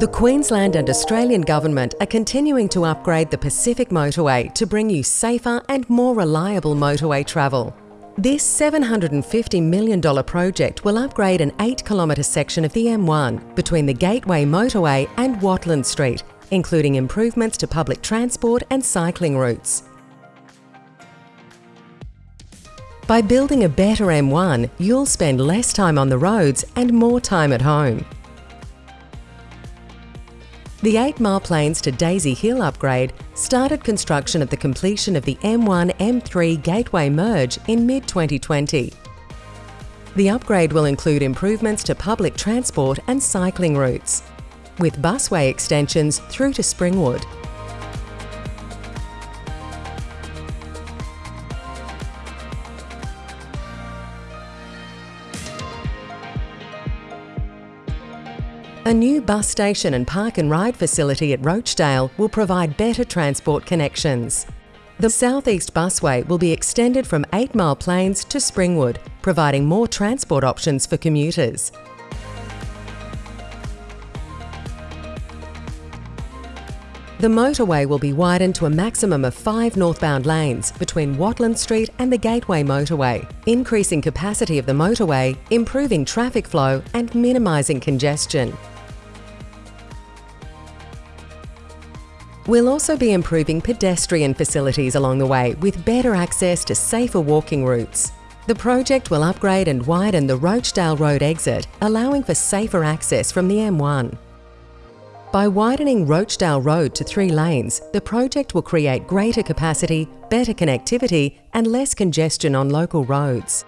The Queensland and Australian Government are continuing to upgrade the Pacific Motorway to bring you safer and more reliable motorway travel. This $750 million project will upgrade an 8 kilometre section of the M1 between the Gateway Motorway and Watland Street, including improvements to public transport and cycling routes. By building a better M1, you'll spend less time on the roads and more time at home. The 8 Mile Plains to Daisy Hill upgrade started construction at the completion of the M1-M3 Gateway merge in mid-2020. The upgrade will include improvements to public transport and cycling routes, with busway extensions through to Springwood. A new bus station and park and ride facility at Rochedale will provide better transport connections. The Southeast Busway will be extended from 8 Mile Plains to Springwood, providing more transport options for commuters. The motorway will be widened to a maximum of five northbound lanes between Watland Street and the Gateway Motorway, increasing capacity of the motorway, improving traffic flow and minimising congestion. We'll also be improving pedestrian facilities along the way with better access to safer walking routes. The project will upgrade and widen the Rochedale Road exit, allowing for safer access from the M1. By widening Rochedale Road to three lanes, the project will create greater capacity, better connectivity and less congestion on local roads.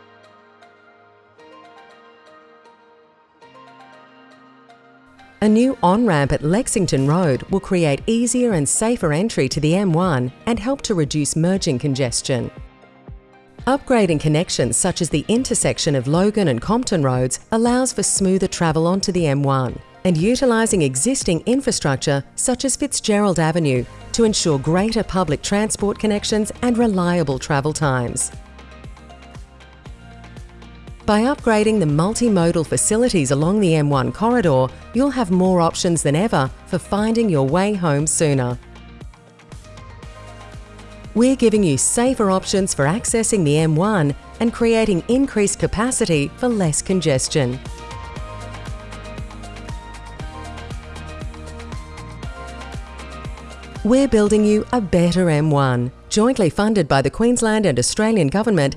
A new on-ramp at Lexington Road will create easier and safer entry to the M1 and help to reduce merging congestion. Upgrading connections such as the intersection of Logan and Compton roads allows for smoother travel onto the M1 and utilising existing infrastructure such as Fitzgerald Avenue to ensure greater public transport connections and reliable travel times. By upgrading the multimodal facilities along the M1 corridor, you'll have more options than ever for finding your way home sooner. We're giving you safer options for accessing the M1 and creating increased capacity for less congestion. We're building you a better M1, jointly funded by the Queensland and Australian Government